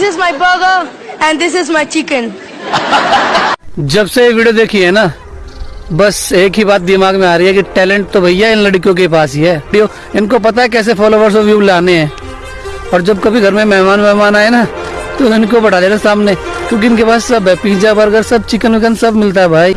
This is my burger and this is my chicken जब से ये वीडियो देखी है ना, बस एक ही बात दिमाग में आ रही है कि टैलेंट तो भैया इन लड़कियों के पास ही है। इनको पता है कैसे फॉलोवर्स और व्यू लाने हैं। और जब कभी घर में मेहमान मेहमान आए ना तो इनको बढ़ा देना सामने, क्योंकि इनके पास सब है पिज्जा बर्गर सब चिकन विकन सब मिलता है भाई।